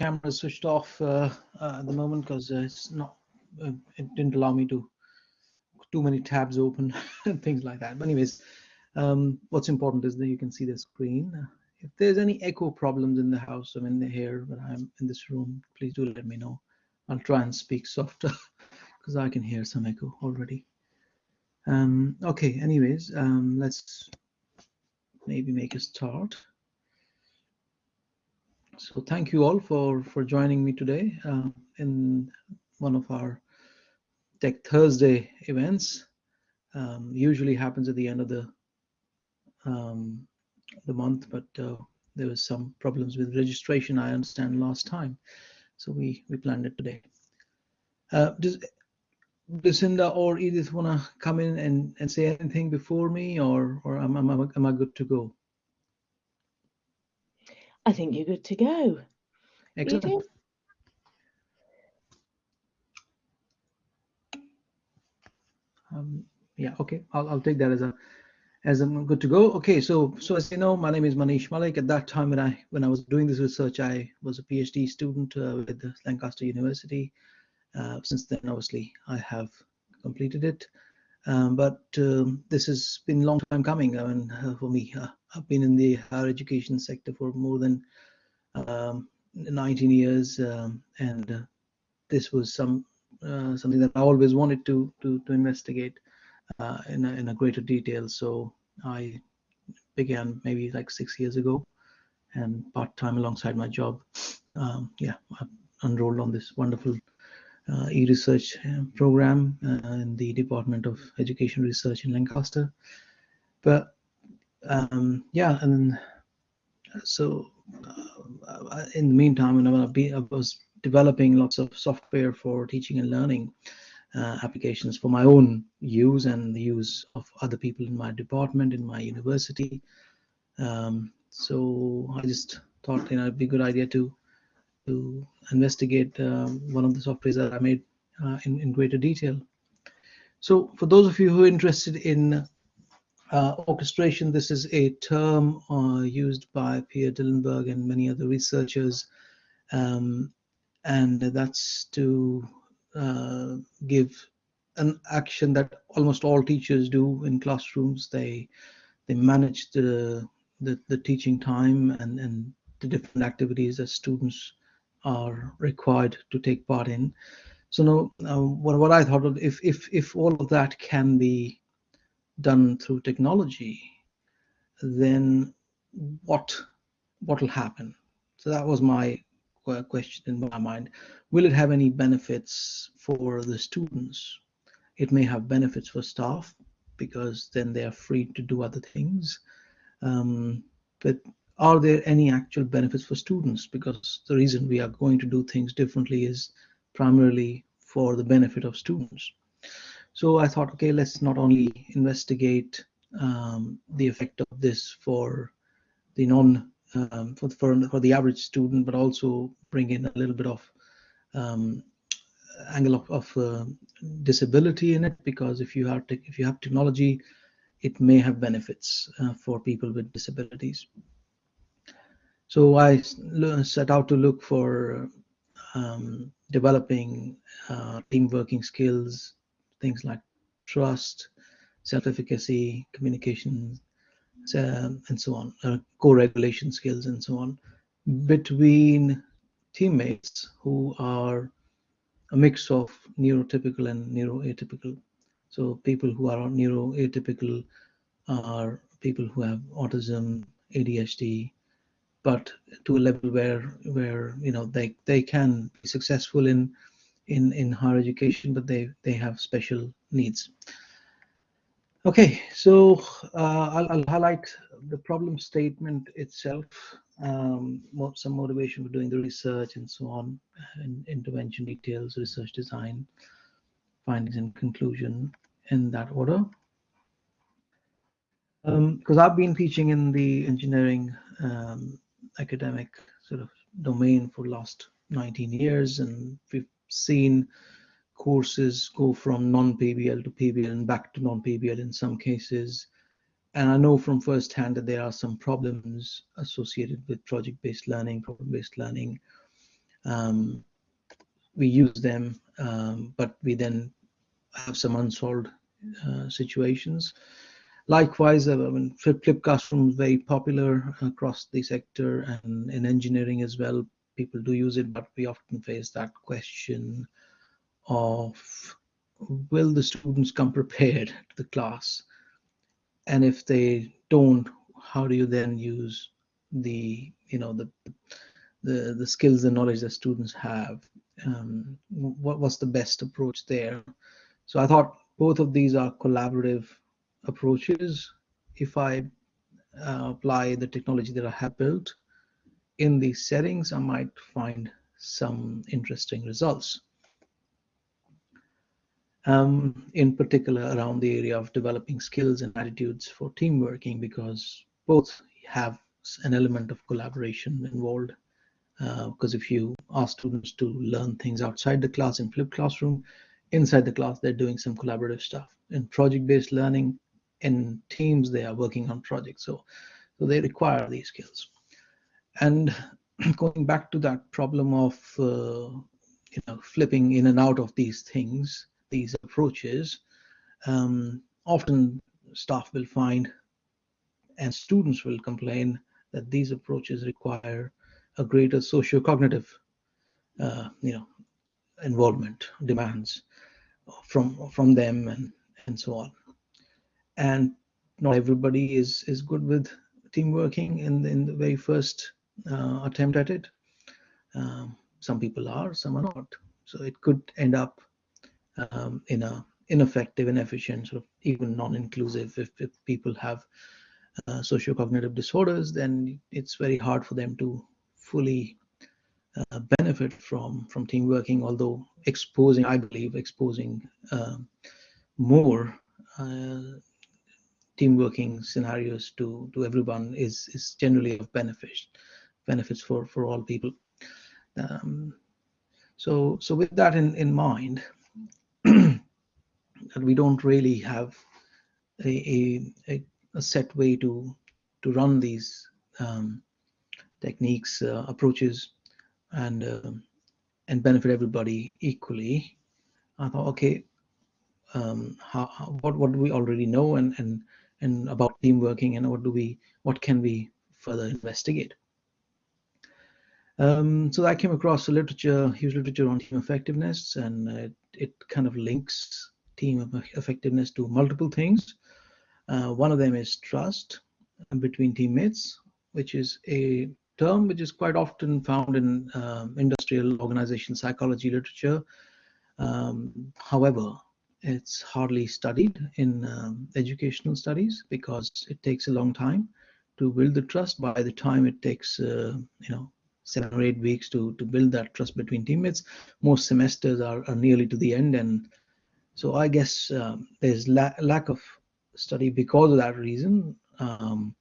camera switched off uh, uh, at the moment because it's not. Uh, it didn't allow me to too many tabs open and things like that. But anyways, um, what's important is that you can see the screen. If there's any echo problems in the house, I'm in here, but I'm in this room, please do let me know. I'll try and speak softer because I can hear some echo already. Um, okay, anyways, um, let's maybe make a start. So thank you all for, for joining me today uh, in one of our Tech Thursday events. Um, usually happens at the end of the um, the month, but uh, there was some problems with registration. I understand last time, so we we planned it today. Uh, does Lucinda or Edith want to come in and, and say anything before me, or or am, am, am I good to go? I think you're good to go. Excellent. Um, yeah, okay, I'll, I'll take that as a as I'm good to go. Okay, so so as you know, my name is Manish Malik. At that time, when I when I was doing this research, I was a PhD student uh, with Lancaster University. Uh, since then, obviously, I have completed it. Um, but um, this has been a long time coming I mean, uh, for me. I've been in the higher education sector for more than um, 19 years, um, and uh, this was some uh, something that I always wanted to to, to investigate uh, in a, in a greater detail. So I began maybe like six years ago, and part time alongside my job. Um, yeah, I enrolled on this wonderful uh, e-research uh, program uh, in the Department of Education Research in Lancaster. But um, yeah, and so uh, in the meantime, when I was developing lots of software for teaching and learning uh, applications for my own use and the use of other people in my department, in my university. Um, so I just thought you know it'd be a good idea to to investigate uh, one of the softwares that I made uh, in, in greater detail. So for those of you who are interested in uh, orchestration, this is a term uh, used by Pierre Dillenbourg and many other researchers um, and that's to uh, give an action that almost all teachers do in classrooms. They they manage the the, the teaching time and, and the different activities that students are required to take part in. So now, what, what I thought of, if, if, if all of that can be done through technology, then what what will happen? So that was my question in my mind. Will it have any benefits for the students? It may have benefits for staff because then they are free to do other things. Um, but are there any actual benefits for students? Because the reason we are going to do things differently is primarily for the benefit of students. So I thought, okay, let's not only investigate um, the effect of this for the non um, for, for, for the average student, but also bring in a little bit of um, angle of, of uh, disability in it because if you have if you have technology, it may have benefits uh, for people with disabilities. So I set out to look for um, developing uh, team working skills, things like trust, self-efficacy, communication, um, and so on, uh, co-regulation skills and so on, between teammates who are a mix of neurotypical and neuroatypical. So people who are neuroatypical are people who have autism, ADHD, but to a level where where you know they they can be successful in in in higher education, but they they have special needs. Okay, so uh, I'll, I'll, highlight the problem statement itself, um, some motivation for doing the research and so on, and intervention details, research design, findings and conclusion in that order. Because um, I've been teaching in the engineering um, academic sort of domain for last 19 years, and we've seen courses go from non-PBL to PBL and back to non-PBL in some cases. And I know from firsthand that there are some problems associated with project-based learning, problem-based learning. Um, we use them, um, but we then have some unsolved uh, situations. Likewise, uh, I mean, flip, flip classroom is very popular across the sector and in engineering as well. People do use it, but we often face that question of will the students come prepared to the class? And if they don't, how do you then use the, you know, the the, the skills and knowledge that students have? Um, what was the best approach there? So I thought both of these are collaborative approaches. If I uh, apply the technology that I have built in these settings, I might find some interesting results. Um, in particular around the area of developing skills and attitudes for team working because both have an element of collaboration involved. Because uh, if you ask students to learn things outside the class in flipped classroom inside the class they're doing some collaborative stuff. In project-based learning in teams they are working on projects. So so they require these skills and going back to that problem of uh, you know flipping in and out of these things these approaches um, often staff will find and students will complain that these approaches require a greater socio-cognitive uh, you know involvement demands from from them and and so on. And not everybody is is good with team working in in the very first uh, attempt at it. Um, some people are some are not. So it could end up um, in a ineffective inefficient sort of even non-inclusive. If, if people have uh, socio-cognitive disorders then it's very hard for them to fully uh, benefit from from team working although exposing i believe exposing uh, more uh, team working scenarios to to everyone is is generally of benefit benefits for for all people um, so so with that in in mind that we don't really have a, a, a set way to to run these um, techniques, uh, approaches, and uh, and benefit everybody equally. I thought, okay, um, how, how, what what do we already know and and and about team working, and what do we what can we further investigate? Um, so I came across a literature, huge literature on team effectiveness, and it, it kind of links team effectiveness to multiple things. Uh, one of them is trust between teammates, which is a term which is quite often found in um, industrial organization psychology literature. Um, however, it's hardly studied in um, educational studies because it takes a long time to build the trust. By the time it takes, uh, you know, seven or eight weeks to to build that trust between teammates, most semesters are, are nearly to the end, and so I guess um, there's la lack of study because of that reason. Um,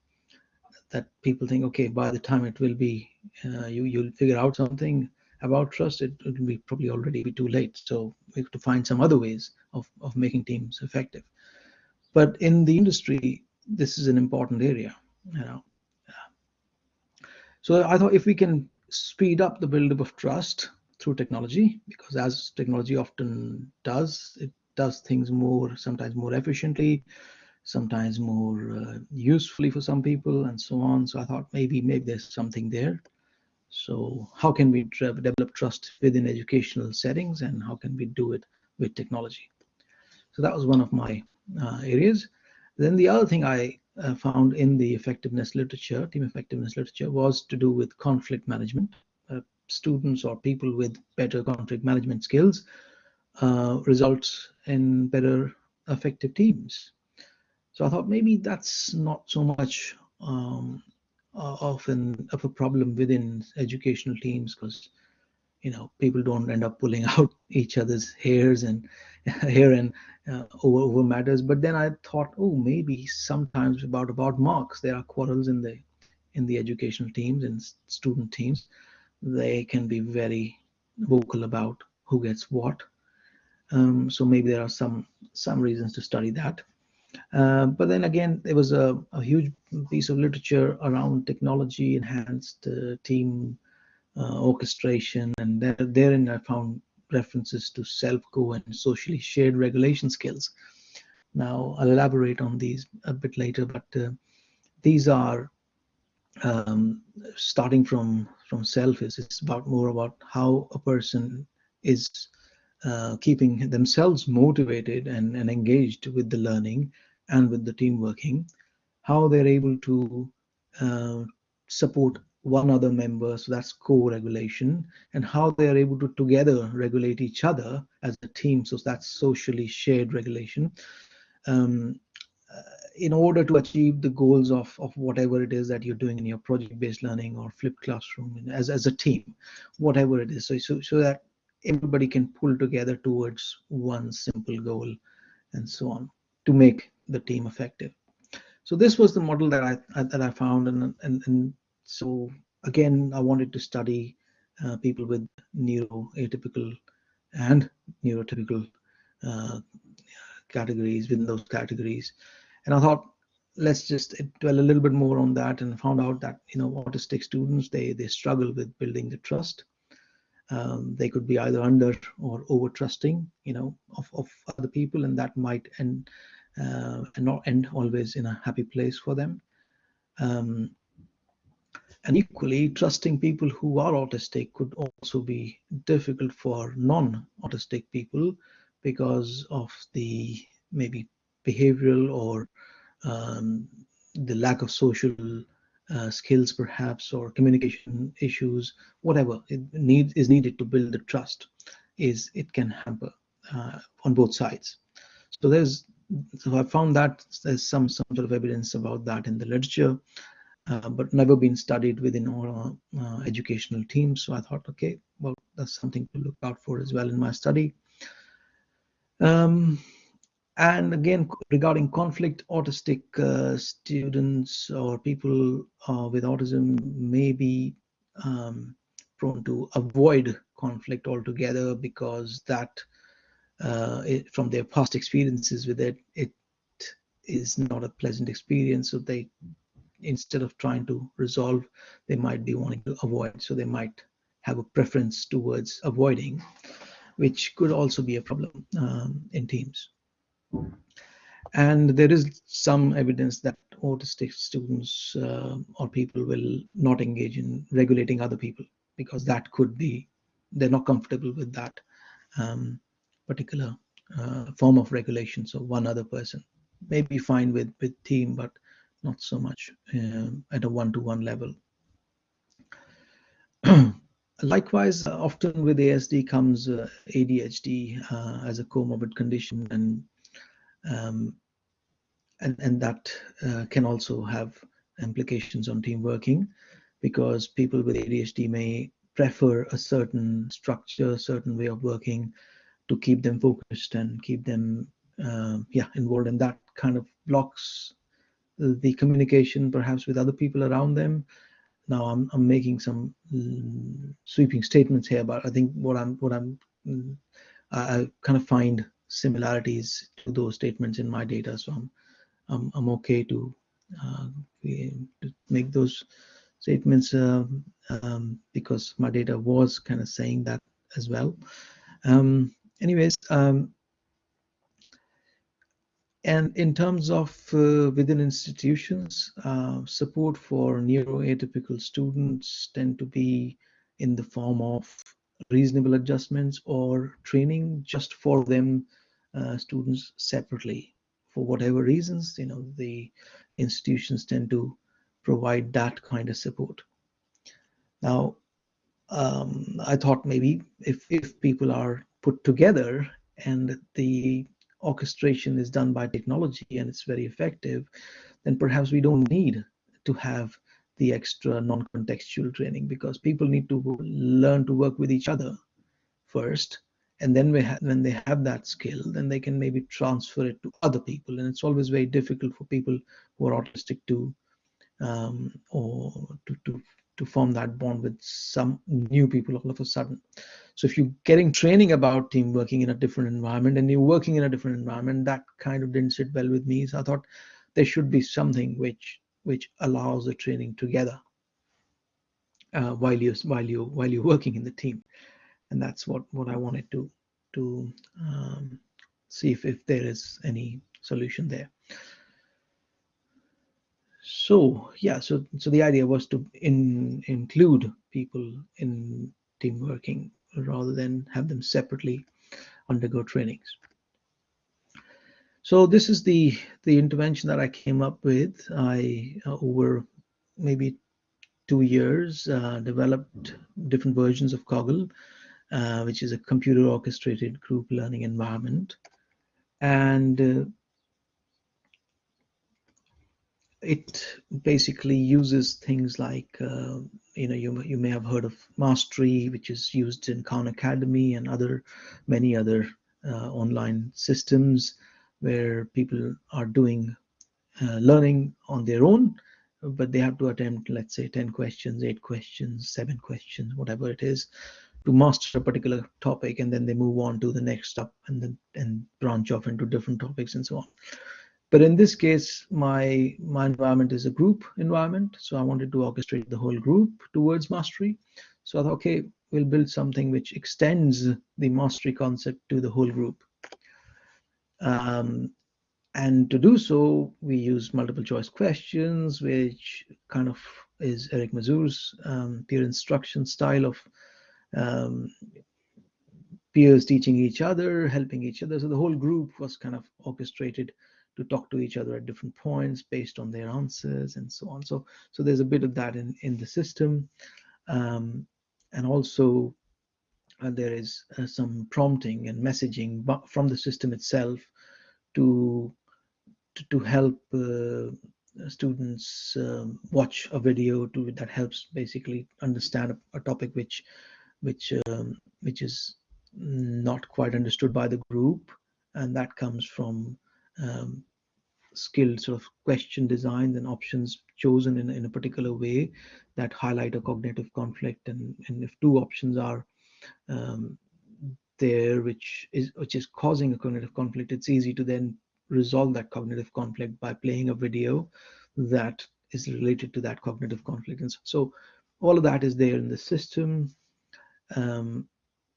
that people think, okay, by the time it will be, uh, you you'll figure out something about trust, it will be probably already be too late. So we have to find some other ways of of making teams effective. But in the industry, this is an important area, you know. So I thought if we can speed up the buildup of trust through technology, because as technology often does, it does things more sometimes more efficiently sometimes more uh, usefully for some people and so on. So I thought maybe maybe there's something there. So how can we develop trust within educational settings and how can we do it with technology? So that was one of my uh, areas. Then the other thing I uh, found in the effectiveness literature, team effectiveness literature, was to do with conflict management. Uh, students or people with better conflict management skills uh, results in better effective teams. So I thought maybe that's not so much um, of an of a problem within educational teams because you know people don't end up pulling out each other's hairs and hair and uh, over, over matters. But then I thought, oh, maybe sometimes about about marks there are quarrels in the in the educational teams and student teams. They can be very vocal about who gets what. Um, so maybe there are some some reasons to study that. Uh, but then again, there was a, a, huge piece of literature around technology enhanced uh, team orchestration, and there, therein I found references to self-co and socially shared regulation skills. Now I'll elaborate on these a bit later, but uh, these are um, starting from from self is it's about more about how a person is uh, keeping themselves motivated and, and engaged with the learning and with the team working, how they're able to uh, support one other member, so that's co-regulation, and how they are able to together regulate each other as a team, so that's socially shared regulation. Um, uh, in order to achieve the goals of, of whatever it is that you're doing in your project-based learning or flipped classroom as, as a team, whatever it is, so, so, so that everybody can pull together towards one simple goal and so on to make the team effective. So this was the model that I, that I found, and, and and so again I wanted to study uh, people with neuroatypical and neurotypical uh, categories within those categories, and I thought let's just dwell a little bit more on that, and found out that you know autistic students they they struggle with building the trust. Um, they could be either under or over trusting you know of, of other people and that might end uh, and not end always in a happy place for them. Um, and equally trusting people who are autistic could also be difficult for non-autistic people because of the maybe behavioral or um, the lack of social uh, skills perhaps or communication issues whatever it need, is needed to build the trust is it can hamper uh, on both sides. So there's so i found that there's some some sort of evidence about that in the literature uh, but never been studied within our uh, educational teams so i thought okay well that's something to look out for as well in my study um, and again, regarding conflict, autistic uh, students or people uh, with autism may be um, prone to avoid conflict altogether because that, uh, it, from their past experiences with it, it is not a pleasant experience. So they, instead of trying to resolve, they might be wanting to avoid. So they might have a preference towards avoiding, which could also be a problem um, in teams. And there is some evidence that autistic students uh, or people will not engage in regulating other people because that could be, they're not comfortable with that um, particular uh, form of regulation. So one other person may be fine with, with team, but not so much uh, at a one-to-one -one level. Likewise, often with ASD comes uh, ADHD uh, as a comorbid condition and um, and, and that uh, can also have implications on team working because people with ADHD may prefer a certain structure, certain way of working to keep them focused and keep them uh, yeah involved and that kind of blocks the communication perhaps with other people around them now i'm, I'm making some mm, sweeping statements here but i think what i'm what i'm mm, I, kind of find similarities to those statements in my data. So I'm, I'm, I'm okay to, uh, to make those statements uh, um, because my data was kind of saying that as well. Um, anyways, um, and in terms of uh, within institutions, uh, support for neuroatypical students tend to be in the form of reasonable adjustments or training just for them uh, students separately. For whatever reasons you know the institutions tend to provide that kind of support. Now um, i thought maybe if if people are put together and the orchestration is done by technology and it's very effective then perhaps we don't need to have the extra non-contextual training because people need to learn to work with each other first. And then when they have that skill then they can maybe transfer it to other people. And it's always very difficult for people who are autistic to um, or to, to to form that bond with some new people all of a sudden. So if you're getting training about team working in a different environment and you're working in a different environment that kind of didn't sit well with me. So i thought there should be something which which allows the training together uh, while you while you while you're working in the team, and that's what what I wanted to to um, see if if there is any solution there. So yeah, so so the idea was to in, include people in team working rather than have them separately undergo trainings. So this is the the intervention that I came up with. I uh, over maybe two years uh, developed different versions of Coggle, uh, which is a computer orchestrated group learning environment, and uh, it basically uses things like uh, you know you you may have heard of Mastery, which is used in Khan Academy and other many other uh, online systems where people are doing uh, learning on their own, but they have to attempt let's say 10 questions, eight questions, seven questions, whatever it is, to master a particular topic, and then they move on to the next step and then and branch off into different topics and so on. But in this case, my, my environment is a group environment. So I wanted to orchestrate the whole group towards mastery. So I thought, okay, we'll build something which extends the mastery concept to the whole group. Um, and to do so, we use multiple choice questions, which kind of is Eric Mazur's um, peer instruction style of um, peers teaching each other, helping each other. So the whole group was kind of orchestrated to talk to each other at different points based on their answers and so on. So, so there's a bit of that in, in the system. Um, and also uh, there is uh, some prompting and messaging from the system itself to, to, to help uh, students um, watch a video to that helps basically understand a, a topic which which um, which is not quite understood by the group and that comes from um, skilled sort of question designs and options chosen in, in a particular way that highlight a cognitive conflict. And, and if two options are um, there which is which is causing a cognitive conflict it's easy to then resolve that cognitive conflict by playing a video that is related to that cognitive conflict. And so all of that is there in the system. Um,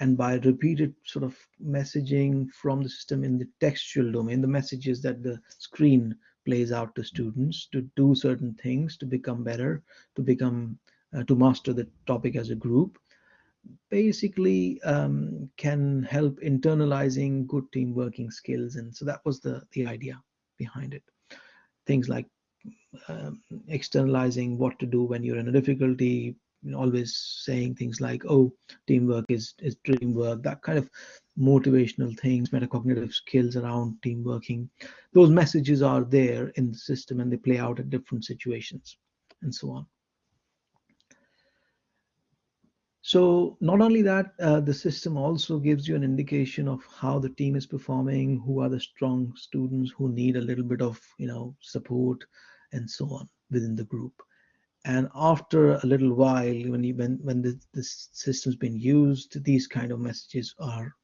and by repeated sort of messaging from the system in the textual domain, the messages that the screen plays out to students to do certain things, to become better, to become, uh, to master the topic as a group, basically um, can help internalizing good team working skills. And so that was the, the idea behind it. Things like um, externalizing what to do when you're in a difficulty, always saying things like, oh, teamwork is, is dreamwork, that kind of motivational things, metacognitive skills around team working. Those messages are there in the system and they play out at different situations and so on. So not only that, uh, the system also gives you an indication of how the team is performing, who are the strong students who need a little bit of you know support and so on within the group and after a little while when you, when when the, the system's been used these kind of messages are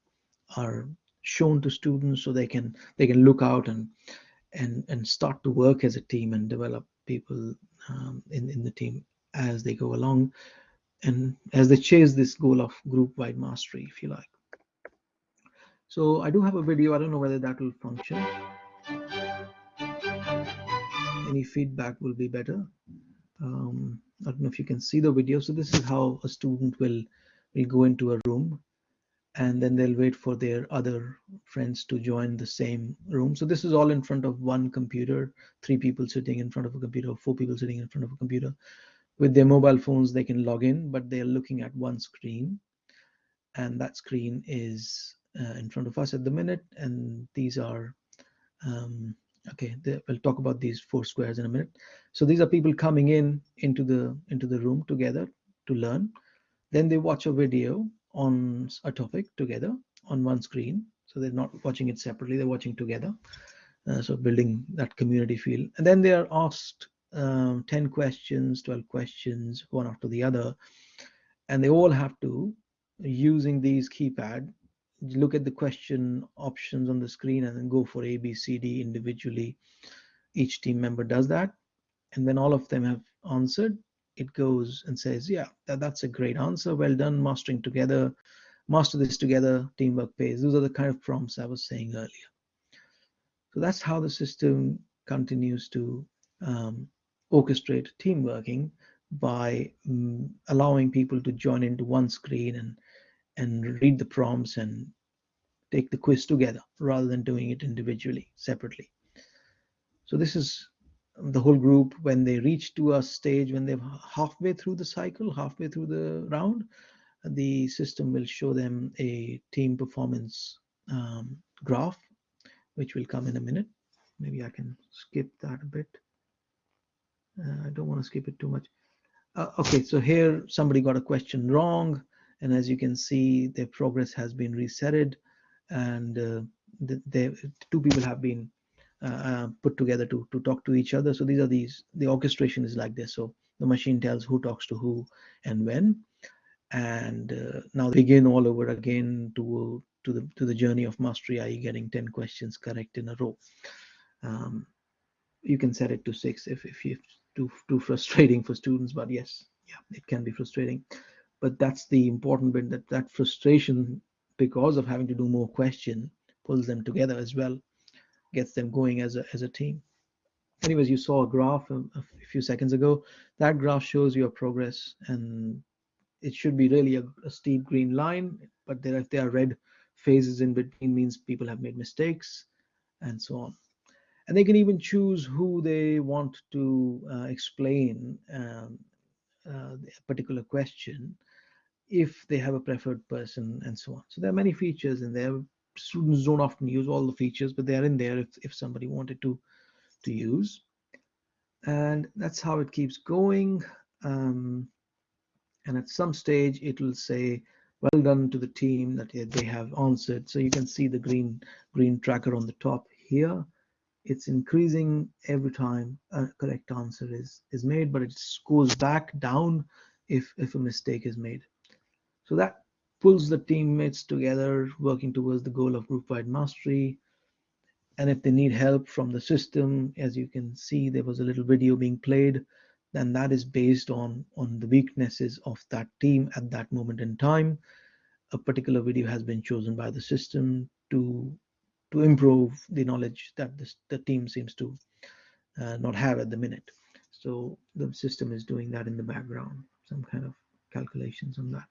are shown to students so they can they can look out and and and start to work as a team and develop people um, in in the team as they go along and as they chase this goal of group wide mastery if you like. So i do have a video. I don't know whether that will function. Any feedback will be better um, I don't know if you can see the video. So this is how a student will will go into a room and then they'll wait for their other friends to join the same room. So this is all in front of one computer, three people sitting in front of a computer, four people sitting in front of a computer. With their mobile phones, they can log in, but they're looking at one screen. And that screen is uh, in front of us at the minute. And these are um, okay we'll talk about these four squares in a minute. So these are people coming in into the into the room together to learn. Then they watch a video on a topic together on one screen. So they're not watching it separately they're watching together. Uh, so building that community feel. And then they are asked um, 10 questions 12 questions one after the other. And they all have to using these keypad look at the question options on the screen and then go for A, B, C, D individually. Each team member does that. And when all of them have answered, it goes and says, yeah, that, that's a great answer. Well done, mastering together, master this together, teamwork pays. Those are the kind of prompts I was saying earlier. So that's how the system continues to um, orchestrate team working by um, allowing people to join into one screen and and read the prompts and take the quiz together rather than doing it individually separately. So this is the whole group when they reach to a stage when they're halfway through the cycle halfway through the round the system will show them a team performance um, graph which will come in a minute. Maybe i can skip that a bit. Uh, i don't want to skip it too much. Uh, okay, so here somebody got a question wrong, and as you can see, their progress has been resetted, and uh, the, the, two people have been uh, uh, put together to to talk to each other. So these are these the orchestration is like this. So the machine tells who talks to who and when, and uh, now begin all over again to to the to the journey of mastery, i.e., getting 10 questions correct in a row. Um, you can set it to six if if you too too frustrating for students but yes yeah it can be frustrating but that's the important bit that that frustration because of having to do more question pulls them together as well gets them going as a, as a team. Anyways you saw a graph a, a few seconds ago. That graph shows your progress and it should be really a, a steep green line but there if there are red phases in between means people have made mistakes and so on. And they can even choose who they want to uh, explain um, uh, a particular question if they have a preferred person and so on. So there are many features in there. Students don't often use all the features, but they are in there if, if somebody wanted to, to use. And that's how it keeps going. Um, and at some stage, it will say, well done to the team that they have answered. So you can see the green, green tracker on the top here it's increasing every time a correct answer is is made but it goes back down if if a mistake is made so that pulls the teammates together working towards the goal of group-wide mastery and if they need help from the system as you can see there was a little video being played then that is based on on the weaknesses of that team at that moment in time a particular video has been chosen by the system to to improve the knowledge that this, the team seems to uh, not have at the minute. So the system is doing that in the background, some kind of calculations on that.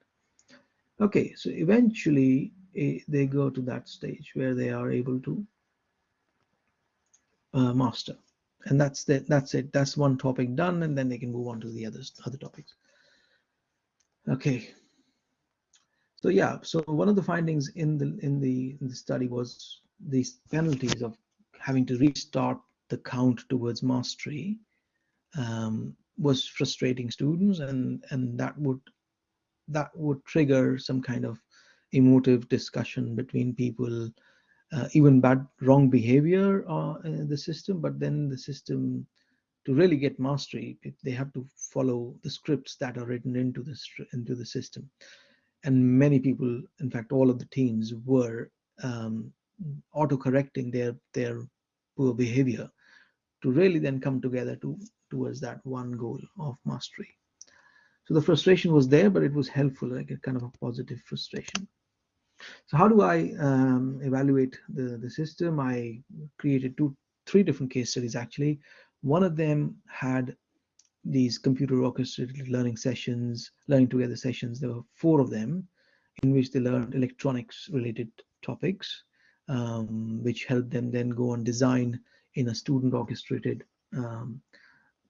Okay, so eventually eh, they go to that stage where they are able to uh, master. And that's the, that's it. That's one topic done, and then they can move on to the others, other topics. Okay. So yeah, so one of the findings in the in the in the study was these penalties of having to restart the count towards mastery um, was frustrating students and and that would that would trigger some kind of emotive discussion between people uh, even bad wrong behavior uh, in the system but then the system to really get mastery they have to follow the scripts that are written into the into the system. And many people in fact all of the teams were um, auto-correcting their their poor behavior to really then come together to towards that one goal of mastery so the frustration was there but it was helpful like a kind of a positive frustration. So how do i um, evaluate the the system? I created two three different case studies actually. One of them had these computer orchestrated learning sessions learning together sessions. There were four of them in which they learned electronics related topics um, which helped them then go and design in a student orchestrated um,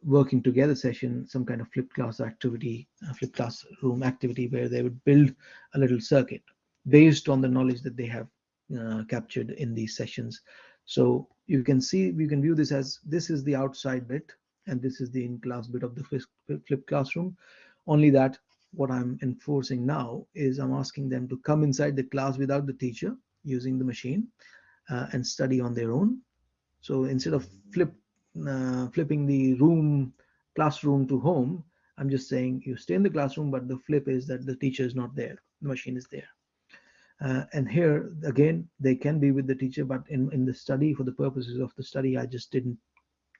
working together session, some kind of flipped class activity, flipped classroom activity where they would build a little circuit based on the knowledge that they have uh, captured in these sessions. So you can see, you can view this as this is the outside bit and this is the in-class bit of the flipped classroom. Only that what I'm enforcing now is I'm asking them to come inside the class without the teacher using the machine uh, and study on their own. So instead of flip uh, flipping the room classroom to home, I'm just saying you stay in the classroom, but the flip is that the teacher is not there, the machine is there. Uh, and here again, they can be with the teacher, but in, in the study, for the purposes of the study, I just didn't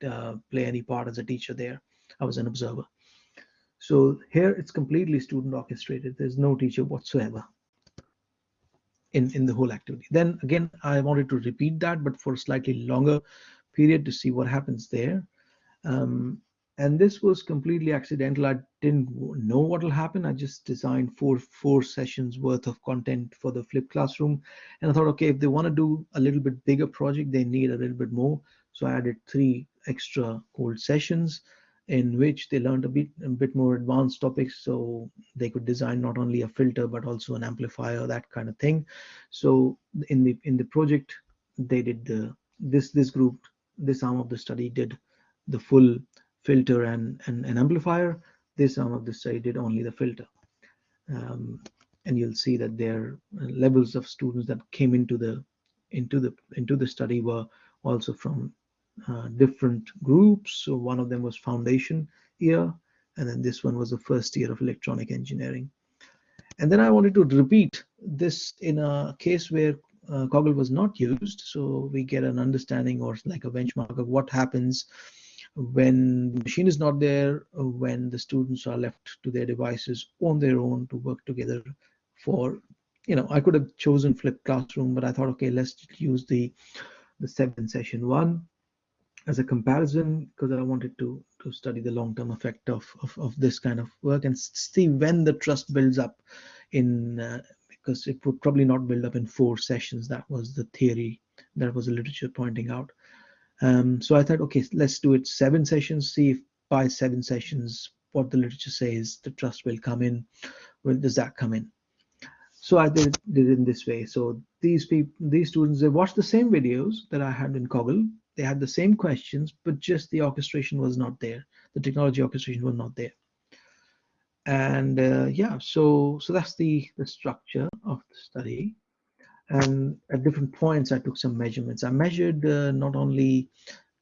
uh, play any part as a teacher there. I was an observer. So here it's completely student orchestrated. There's no teacher whatsoever in, in the whole activity. Then again, I wanted to repeat that, but for slightly longer period to see what happens there. Um, and this was completely accidental. I didn't know what will happen. I just designed four four sessions worth of content for the flipped classroom, and I thought, okay, if they want to do a little bit bigger project, they need a little bit more. So I added three extra cold sessions in which they learned a bit a bit more advanced topics so they could design not only a filter but also an amplifier that kind of thing so in the in the project they did the this this group this arm of the study did the full filter and, and an amplifier. This arm of the study did only the filter. Um, and you'll see that their levels of students that came into the into the into the study were also from uh, different groups. So one of them was foundation year, and then this one was the first year of electronic engineering. And then I wanted to repeat this in a case where uh, Coggle was not used, so we get an understanding or like a benchmark of what happens when the machine is not there, when the students are left to their devices on their own to work together for, you know, I could have chosen flipped classroom, but I thought, okay, let's use the the seven session one as a comparison because I wanted to to study the long-term effect of, of, of this kind of work and see when the trust builds up in uh, because it would probably not build up in four sessions. That was the theory that was the literature pointing out. Um, so I thought, okay, let's do it seven sessions, see if by seven sessions, what the literature says, the trust will come in. When does that come in? So I did, did it in this way. So these people, these students, they watched the same videos that I had in Coggle. They had the same questions, but just the orchestration was not there. The technology orchestration was not there. And uh, yeah, so so that's the the structure of the study. And at different points i took some measurements. I measured uh, not only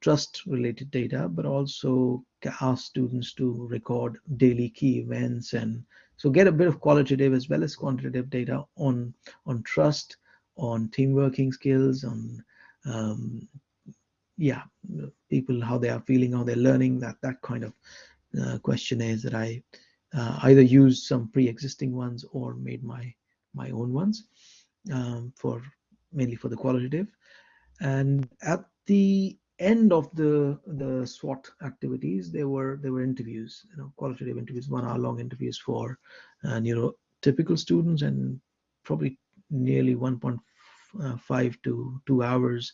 trust related data but also asked students to record daily key events and so get a bit of qualitative as well as quantitative data on on trust on team working skills on um, yeah people how they are feeling how they're learning that that kind of uh, questionnaires that i uh, either used some pre-existing ones or made my my own ones um, for mainly for the qualitative. And at the end of the the SWOT activities, there were there were interviews, you know, qualitative interviews, one hour long interviews for uh, neurotypical students, and probably nearly 1.5 to two hours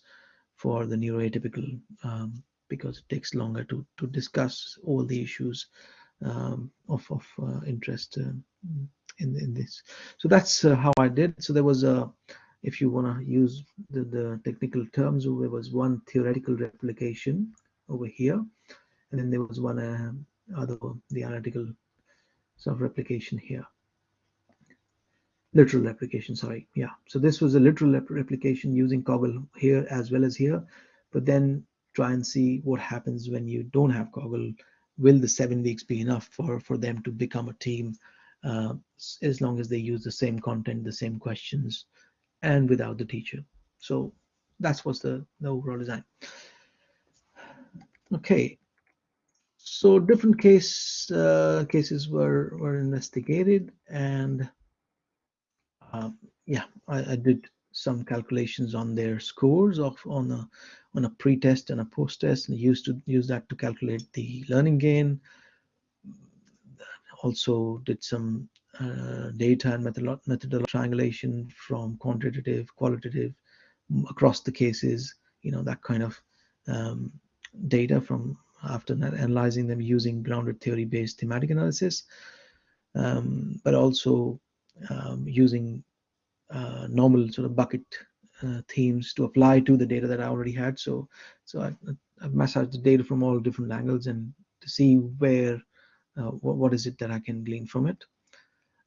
for the neuroatypical um, because it takes longer to to discuss all the issues um, of of uh, interest. Uh, in, in this. So that's uh, how I did. So there was a, if you want to use the, the technical terms, there was one theoretical replication over here, and then there was one uh, other, the analytical sort of replication here. Literal replication, sorry. Yeah. So this was a literal replication using Coggle here as well as here, but then try and see what happens when you don't have Coggle. Will the seven weeks be enough for, for them to become a team uh, as long as they use the same content, the same questions, and without the teacher. So that's what's the, the overall design. Okay, so different case uh, cases were were investigated, and uh, yeah, I, I, did some calculations on their scores of on a on a pre-test and a post-test, and used to use that to calculate the learning gain, also did some uh, data and methodological triangulation from quantitative, qualitative, across the cases, you know, that kind of um, data from after analyzing them using grounded theory based thematic analysis, um, but also um, using uh, normal sort of bucket uh, themes to apply to the data that I already had. So, so I, I've massaged the data from all different angles and to see where uh, what, what is it that I can glean from it.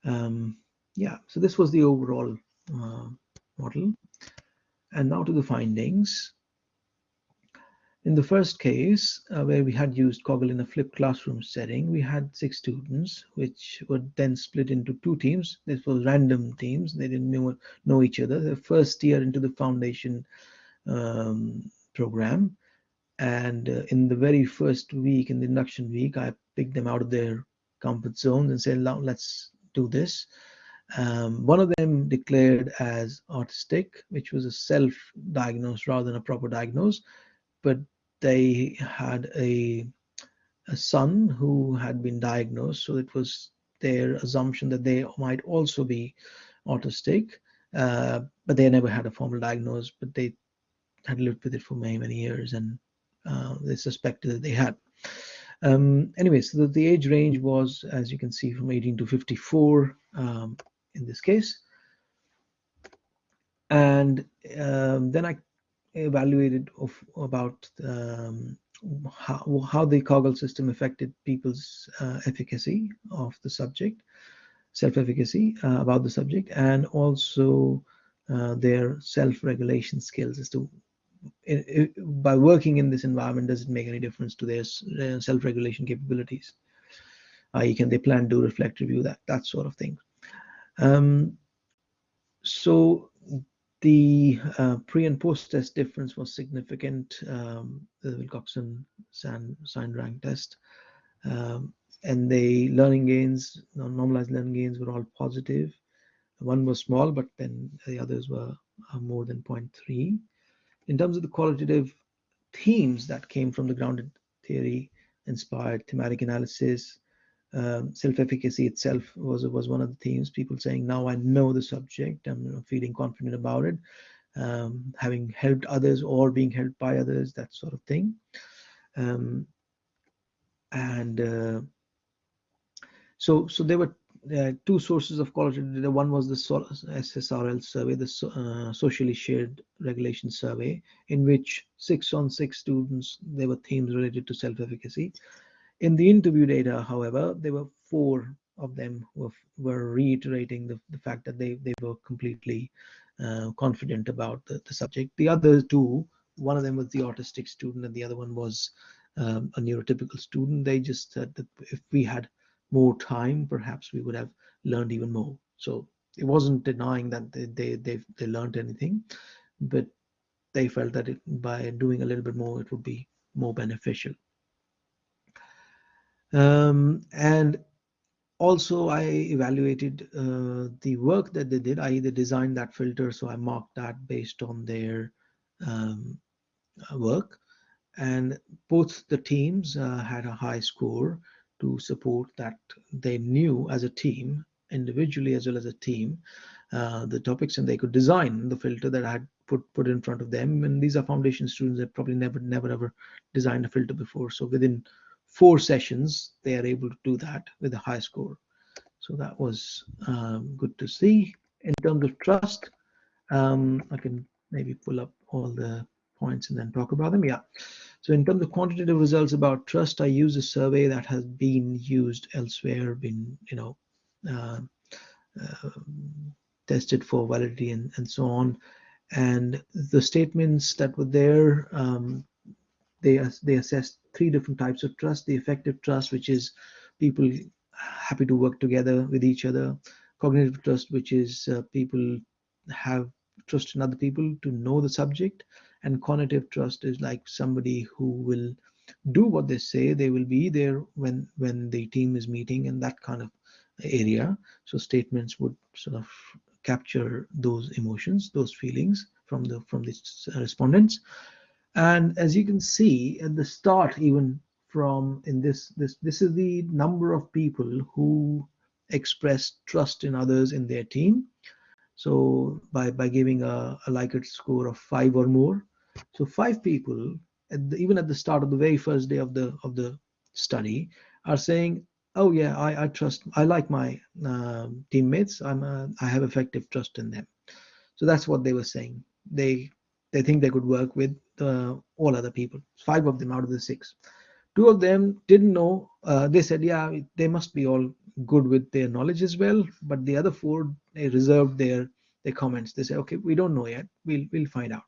Um, yeah, so this was the overall uh, model. And now to the findings. In the first case, uh, where we had used Coggle in a flipped classroom setting, we had six students, which were then split into two teams. This was random teams. They didn't know, know each other. The first year into the foundation um, program. And uh, in the very first week, in the induction week, I picked them out of their comfort zones and said, let's do this. Um, one of them declared as autistic, which was a self-diagnosed rather than a proper diagnosis, but they had a a son who had been diagnosed, so it was their assumption that they might also be autistic, uh, but they never had a formal diagnosis, but they had lived with it for many, many years and uh, they suspected that they had. Um, anyway, so the, the, age range was, as you can see, from 18 to 54 um, in this case. And um, then I evaluated of about um, how, how the Coggle system affected people's uh, efficacy of the subject, self-efficacy uh, about the subject, and also uh, their self-regulation skills as to it, it, by working in this environment, does it make any difference to their self-regulation capabilities? i.e., can they plan, do, reflect, review, that that sort of thing. Um, so the uh, pre and post test difference was significant, um, the Wilcoxon sign rank test. Um, and the learning gains, normalized learning gains were all positive. One was small, but then the others were uh, more than 0.3. In terms of the qualitative themes that came from the grounded theory inspired thematic analysis, um, self-efficacy itself was was one of the themes. People saying, "Now I know the subject. I'm you know, feeling confident about it, um, having helped others or being helped by others, that sort of thing." Um, and uh, so, so there were uh, two sources of qualitative data. One was the SSRL survey, the uh, socially shared regulation survey, in which six on six students there were themes related to self-efficacy in the interview data, however, there were four of them were, were reiterating the, the fact that they, they were completely uh, confident about the, the subject. The other two, one of them was the autistic student and the other one was um, a neurotypical student. They just said that if we had more time, perhaps we would have learned even more. So it wasn't denying that they, they, they, they learned anything, but they felt that it, by doing a little bit more, it would be more beneficial. Um, and also I evaluated uh, the work that they did. I either designed that filter, so I marked that based on their um, uh, work. And both the teams uh, had a high score to support that they knew as a team, individually as well as a team, uh, the topics and they could design the filter that I had put put in front of them. And these are foundation students that probably never, never, ever designed a filter before. So within four sessions, they are able to do that with a high score. So that was um, good to see. In terms of trust, um, I can maybe pull up all the points and then talk about them. Yeah. So in terms of quantitative results about trust, I use a survey that has been used elsewhere, been you know uh, uh, tested for validity and, and so on. And the statements that were there, um, they they assessed three different types of trust. The affective trust which is people happy to work together with each other. Cognitive trust which is uh, people have trust in other people to know the subject. And cognitive trust is like somebody who will do what they say they will be there when when the team is meeting and that kind of area. So statements would sort of capture those emotions those feelings from the from the respondents and as you can see at the start even from in this this this is the number of people who express trust in others in their team. So by by giving a, a likert score of five or more. So five people at the, even at the start of the very first day of the of the study are saying oh yeah i, I trust i like my uh, teammates. I'm a, i have affective trust in them. So that's what they were saying. They they think they could work with uh, all other people. Five of them out of the six. Two of them didn't know uh, they said yeah they must be all good with their knowledge as well. But the other four they reserved their their comments. They said okay we don't know yet. We'll we'll find out.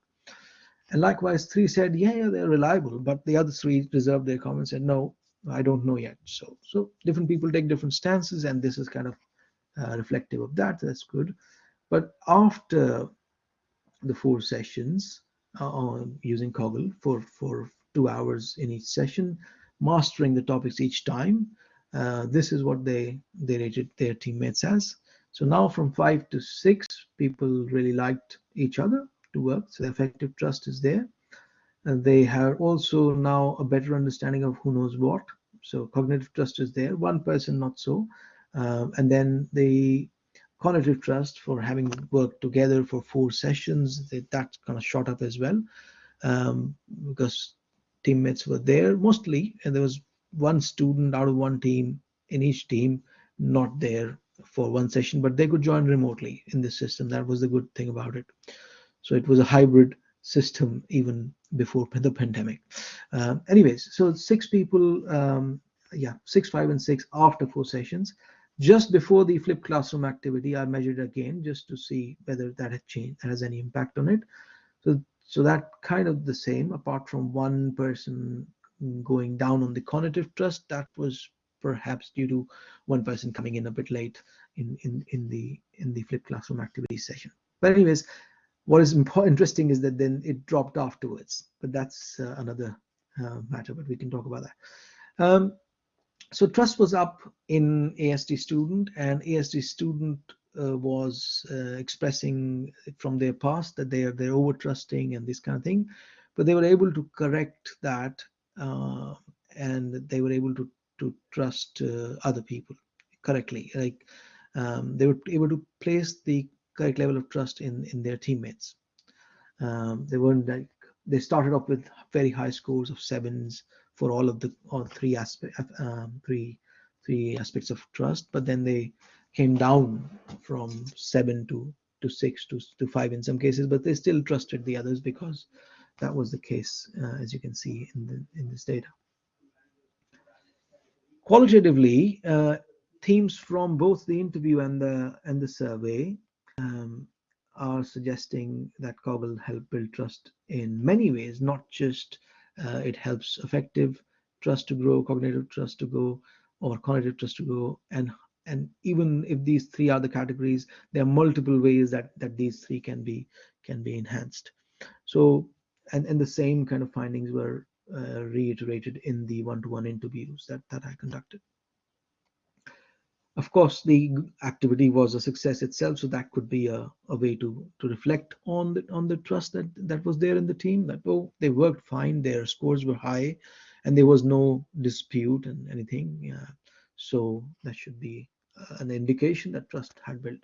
And likewise three said yeah, yeah they're reliable. But the other three reserved their comments and no i don't know yet. So so different people take different stances and this is kind of uh, reflective of that. That's good. But after the four sessions uh, using Coggle for, for two hours in each session, mastering the topics each time. uh, this is what they they rated their teammates as. So now from five to six, people really liked each other to work. So the affective trust is there. And they have also now a better understanding of who knows what. So cognitive trust is there. One person not so. Um, and then the cognitive trust for having worked together for four sessions, that, that kind of shot up as well um, because teammates were there mostly, and there was one student out of one team in each team not there for one session, but they could join remotely in this system. That was the good thing about it. So it was a hybrid system even before the pandemic. Um, anyways, so six people, um, yeah, six, five, and six after four sessions. Just before the flipped classroom activity, I measured again just to see whether that had changed, that has any impact on it. So, so that kind of the same, apart from one person going down on the cognitive trust, that was perhaps due to one person coming in a bit late in in in the in the flipped classroom activity session. But anyways, what is interesting is that then it dropped afterwards, but that's uh, another uh, matter. But we can talk about that. Um, so trust was up in ASD student, and ASD student uh, was uh, expressing from their past that they are they're over trusting and this kind of thing, but they were able to correct that, uh, and they were able to to trust uh, other people correctly. Like um, they were able to place the correct level of trust in in their teammates. Um, they weren't like they started off with very high scores of sevens for all of the all three aspects um, three three aspects of trust, but then they came down from seven to to six to, to five in some cases, but they still trusted the others because that was the case, uh, as you can see in the in this data. Qualitatively, uh, themes from both the interview and the and the survey um, are suggesting that Coggle help build trust in many ways, not just uh, it helps affective trust to grow, cognitive trust to go, or cognitive trust to go, and and even if these three are the categories, there are multiple ways that that these three can be can be enhanced. So and and the same kind of findings were uh, reiterated in the one-to-one interviews that, that I conducted. Of course, the activity was a success itself, so that could be a, a way to, to reflect on the, on the trust that, that was there in the team, that, oh, they worked fine, their scores were high, and there was no dispute and anything. Uh, so that should be uh, an indication that trust had built.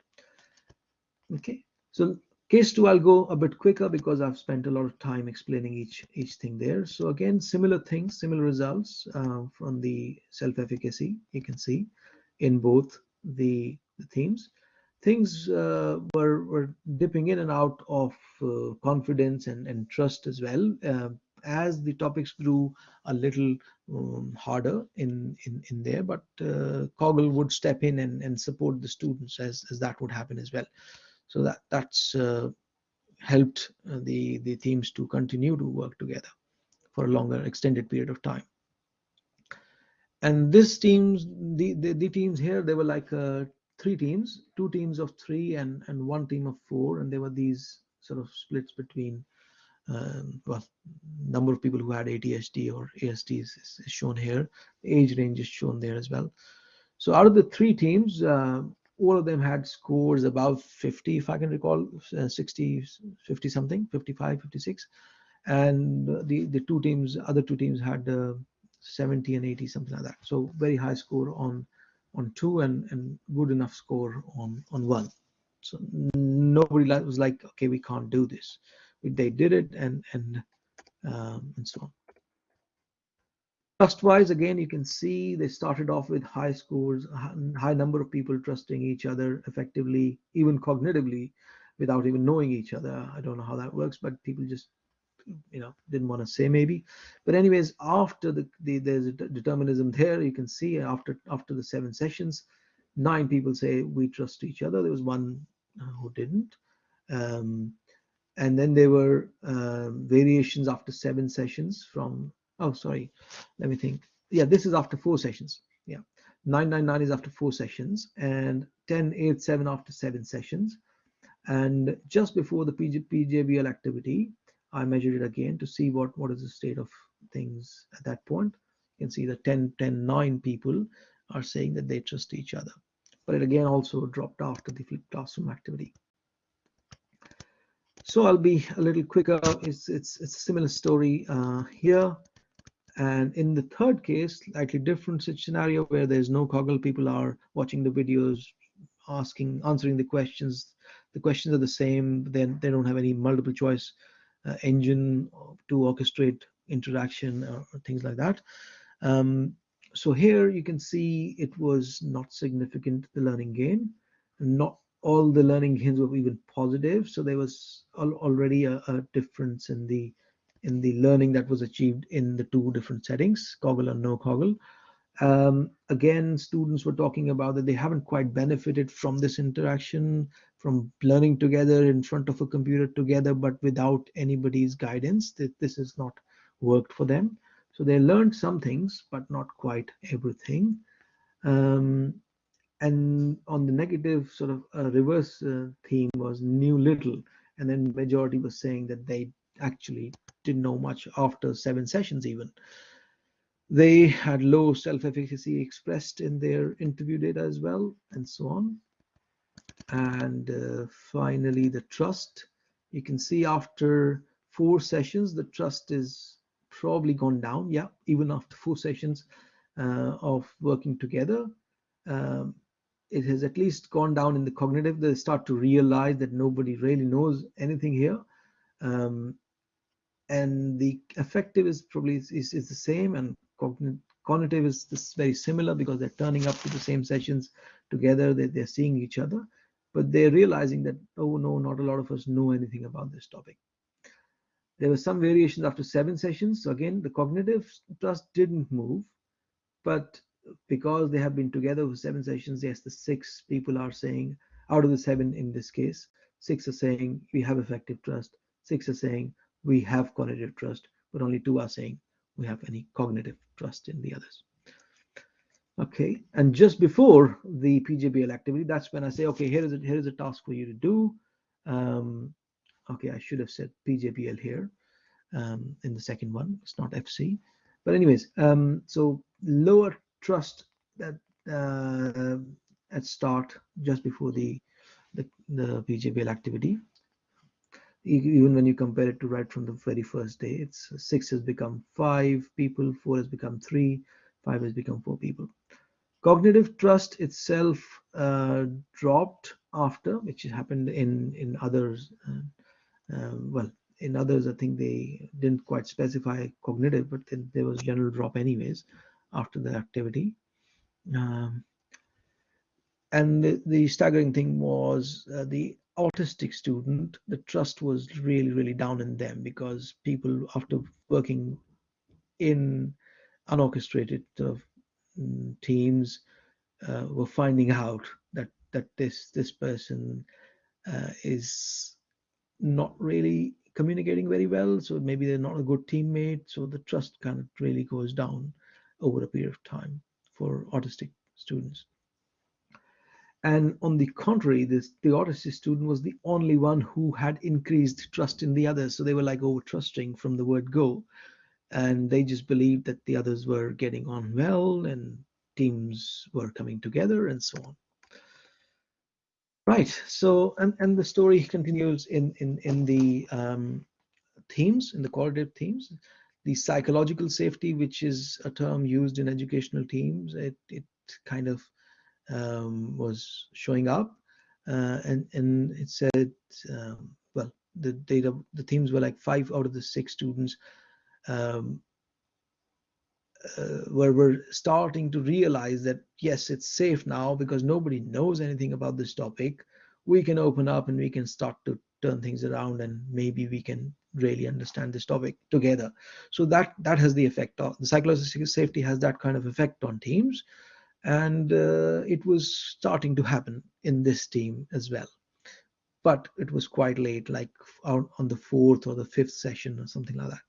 Okay, so Case two, I'll go a bit quicker because I've spent a lot of time explaining each each thing there. So again, similar things, similar results uh, from the self-efficacy you can see in both the, the themes. Things uh, were, were dipping in and out of uh, confidence and, and trust as well. Uh, as the topics grew a little um, harder in, in, in there, but uh, Coggle would step in and, and support the students as, as that would happen as well so that that's uh, helped uh, the the teams to continue to work together for a longer extended period of time and this teams the the, the teams here they were like uh, three teams two teams of three and and one team of four. And there were these sort of splits between um, well number of people who had ADHD or ASD is, is, shown here. Age range is shown there as well. So out of the three teams uh, all of them had scores above 50 if i can recall uh, 60 50 something 55 56 and the the two teams other two teams had uh, 70 and 80 something like that. So very high score on on two and and good enough score on on one. So nobody was like okay we can't do this. They did it and and um, and so on. Trust-wise, again, you can see they started off with high scores, high number of people trusting each other effectively, even cognitively, without even knowing each other. I don't know how that works, but people just, you know, didn't want to say maybe. But anyways, after the, the there's a determinism there, you can see after after the seven sessions, nine people say we trust each other. There was one uh, who didn't. Um, and then there were uh, variations after seven sessions from oh sorry let me think yeah this is after four sessions yeah 999 is after four sessions and 1087 after seven sessions and just before the PJ, pjbl activity i measured it again to see what what is the state of things at that point you can see the 10 10 9 people are saying that they trust each other. But it again also dropped after the flipped classroom activity. So I'll be a little quicker. It's it's it's a similar story uh, here. And in the third case, slightly different scenario where there's no Coggle, people are watching the videos, asking, answering the questions. The questions are the same. Then they don't have any multiple choice engine to orchestrate interaction or, or things like that. Um, so here you can see it was not significant, the learning gain. Not all the learning gains were even positive. So there was al already a, a, difference in the in the learning that was achieved in the two different settings, Coggle and no Coggle. Um, again, students were talking about that they haven't quite benefited from this interaction, from learning together in front of a computer together, but without anybody's guidance, that this has not worked for them. So they learned some things, but not quite everything. Um, and on the negative sort of uh, reverse uh, theme was knew little. And then majority was saying that they actually didn't know much after seven sessions even. They had low self-efficacy expressed in their interview data as well, and so on. And uh, finally, the trust. You can see after four sessions, the trust is probably gone down. Yeah, even after four sessions uh, of working together, um, it has at least gone down in the cognitive. They start to realize that nobody really knows anything here. Um, and the affective is probably is, is the same and cognitive is this very similar because they're turning up to the same sessions together they, they're seeing each other but they're realizing that oh no not a lot of us know anything about this topic there were some variations after seven sessions. So again, the cognitive trust didn't move, but because they have been together for seven sessions, yes, the six people are saying out of the seven in this case, six are saying we have affective trust, six are saying we have cognitive trust, but only two are saying we have any cognitive trust in the others. Okay, and just before the PJBL activity, that's when I say, okay, here is a, here is a task for you to do. Um, okay i should have said pjbl here um, in the second one. It's not fc but anyways um, so lower trust that uh, at start just before the the, the pjbl activity. Even when you compare it to right from the very first day it's six has become five people four has become three five has become four people cognitive trust itself uh, dropped after which happened in in others uh, um, well in others i think they didn't quite specify cognitive but then there was general drop anyways after the activity. Um, and the, the, staggering thing was uh, the autistic student the trust was really really down in them because people after working in unorchestrated uh, teams uh, were finding out that that this this person uh, is not really communicating very well. So maybe they're not a good teammate. So the trust kind of really goes down over a period of time for autistic students. And on the contrary this the autistic student was the only one who had increased trust in the others. So they were like over trusting from the word go and they just believed that the others were getting on well and teams were coming together and so on Right. So, and, and the story continues in, in, in the um, themes, in the qualitative themes. The psychological safety, which is a term used in educational teams, it, it kind of um, was showing up. Uh, and, and it said, um, well, the data, the themes were like five out of the six students um, uh, where we're starting to realize that yes it's safe now because nobody knows anything about this topic. We can open up and we can start to turn things around and maybe we can really understand this topic together. So that that has the effect of the psychological safety has that kind of effect on teams. And uh, it was starting to happen in this team as well. But it was quite late like on, on the fourth or the fifth session or something like that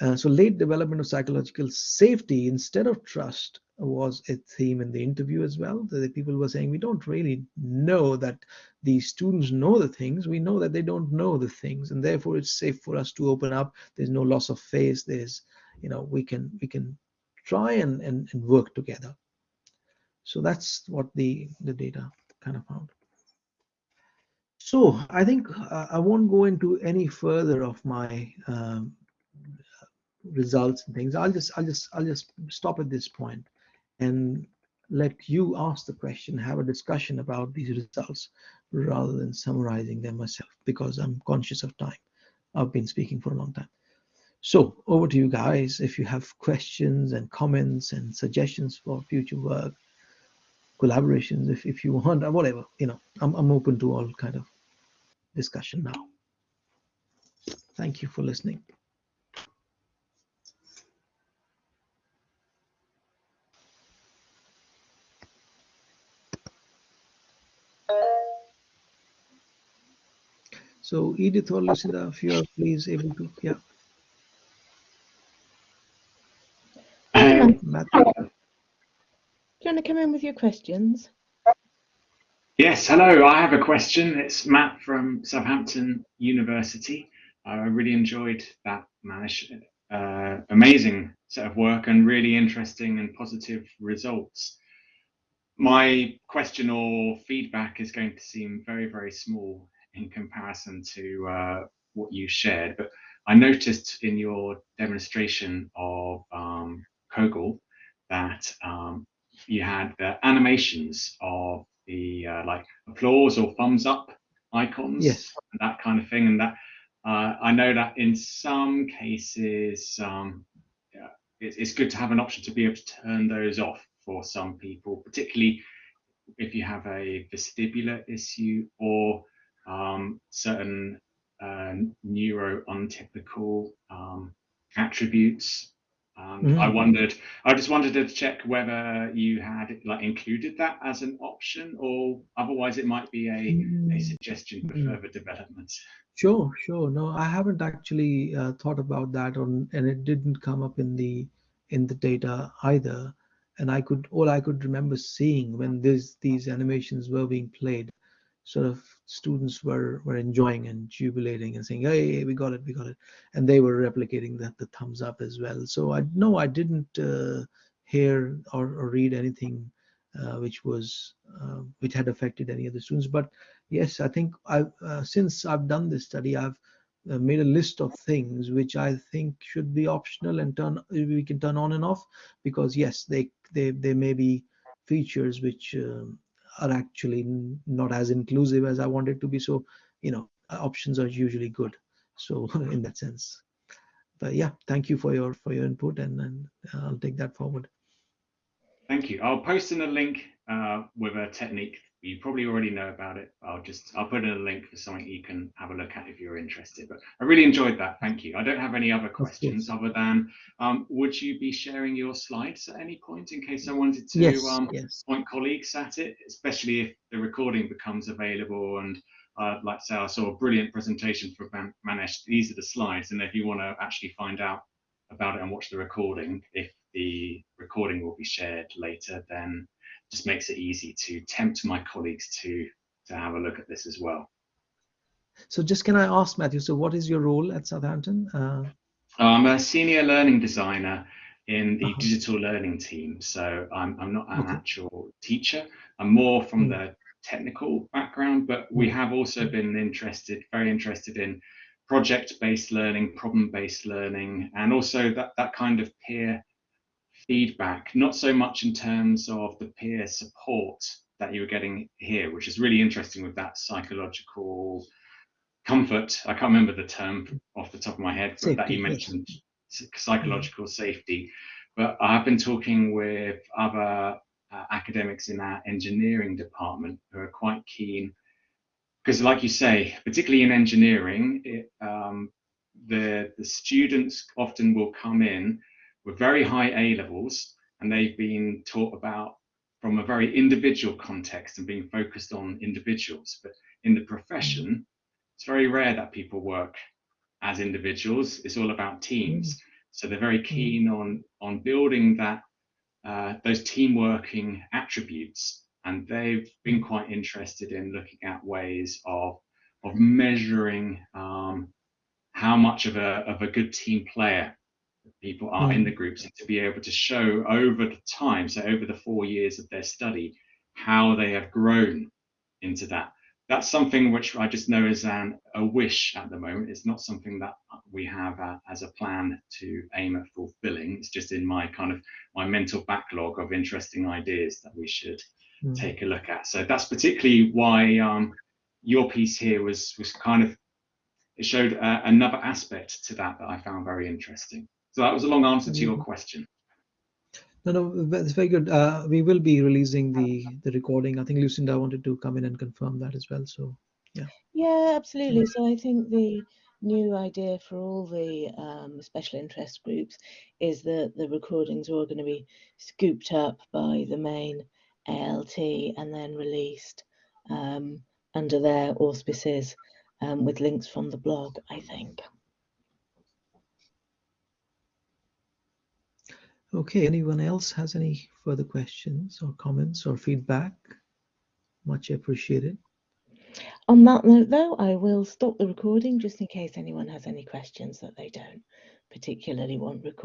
uh, so late development of psychological safety instead of trust was a theme in the interview as well. The people were saying we don't really know that the students know the things. We know that they don't know the things, and therefore it's safe for us to open up. There's no loss of face. There's, you know, we can we can try and and, and work together. So that's what the, the data kind of found. So I think uh, I won't go into any further of my um, results and things. I'll just I'll just I'll just stop at this point and let you ask the question, have a discussion about these results rather than summarizing them myself because I'm conscious of time. I've been speaking for a long time. So over to you guys. If you have questions and comments and suggestions for future work, collaborations, if, if you want, or whatever, you know, I'm, I'm open to all kind of discussion now. Thank you for listening. So Edith or Lucinda, if you are please able to, yeah. Um, Matthew. Do you want to come in with your questions? Yes, hello. I have a question. It's Matt from Southampton University. I really enjoyed that Manish. Uh, amazing set of work and really interesting and positive results. My question or feedback is going to seem very, very small in comparison to uh, what you shared, but I noticed in your demonstration of um, Coggle that um, you had the animations of the uh, like applause or thumbs up icons, Yes. and that kind of thing, and that uh, I know that in some cases um, yeah, it's, it's good to have an option to be able to turn those off for some people, particularly if you have a vestibular issue or um, certain uh, neuro untypical um, attributes. Um, I Mm. wondered, I just wanted to check whether you had like included that as an option, or otherwise it might be a, a Mm, suggestion for mm. further development. Sure, sure. No, I haven't actually uh, thought about that on, and it didn't come up in the in the data either. And I could all I could remember seeing when this these animations were being played, sort of students were were enjoying and jubilating and saying, "Hey, we got it, we got it," and they were replicating that the thumbs up as well. So I no, I didn't uh, hear or, or read anything uh, which was uh, which had affected any of the students, but yes i think i've uh, since i've done this study i've uh, made a list of things which i think should be optional and turn we can turn on and off because yes they they they may be features which um, are actually not as inclusive as i wanted to be so you know uh, options are usually good so in that sense but yeah thank you for your for your input and, and i'll take that forward Thank you. I'll post in a link uh, with a technique. You probably already know about it. I'll just I'll put in a link for something you can have a look at if you're interested. But I really enjoyed that. Thank you. I don't have any other questions other than um, would you be sharing your slides at any point in case I wanted to yes um, yes point colleagues at it, especially if the recording becomes available. And uh, like I say, I saw a brilliant presentation from Man- Manish. These are the slides, and if you want to actually find out about it and watch the recording, if the recording will be shared later, then just makes it easy to tempt my colleagues to to have a look at this as well. so just can i ask matthew so what is your role at southampton uh, I'm a senior learning designer in the Uh-huh. digital learning team, so I'm I'm not an Okay. actual teacher. I'm more from Mm. the technical background, but we Mm. have also been interested, very interested in project-based learning, problem-based learning, and also that that kind of peer feedback. Not so much in terms of the peer support that you were getting here, which is really interesting with that psychological comfort. I can't remember the term off the top of my head, but that you mentioned psychological safety. But I've been talking with other uh, academics in our engineering department who are quite keen, because, like you say, particularly in engineering, it, um, the the students often will come in with very high A levels, and they've been taught about from a very individual context and being focused on individuals. But in the profession, it's very rare that people work as individuals. It's all about teams. So they're very keen on on building that uh, those team working attributes, and they've been quite interested in looking at ways of of measuring um, how much of a of a good team player people are in the groups and to be able to show over the time, so over the four years of their study, how they have grown into that. That's something which I just know is an, a wish at the moment. It's not something that we have uh, as a plan to aim at fulfilling. It's just in my kind of my mental backlog of interesting ideas that we should Mm. take a look at. So that's particularly why um, your piece here was was kind of it showed uh, another aspect to that that I found very interesting. So that was a long answer to your question. No, no, that's very good. Uh, we will be releasing the the recording. I think Lucinda wanted to come in and confirm that as well. So yeah. Yeah, absolutely. So I think the new idea for all the um, special interest groups is that the recordings are all going to be scooped up by the main ALT and then released um, under their auspices um, with links from the blog, I think. Okay, anyone else has any further questions or comments or feedback? Much appreciated. On that note, though, I will stop the recording just in case anyone has any questions that they don't particularly want recorded.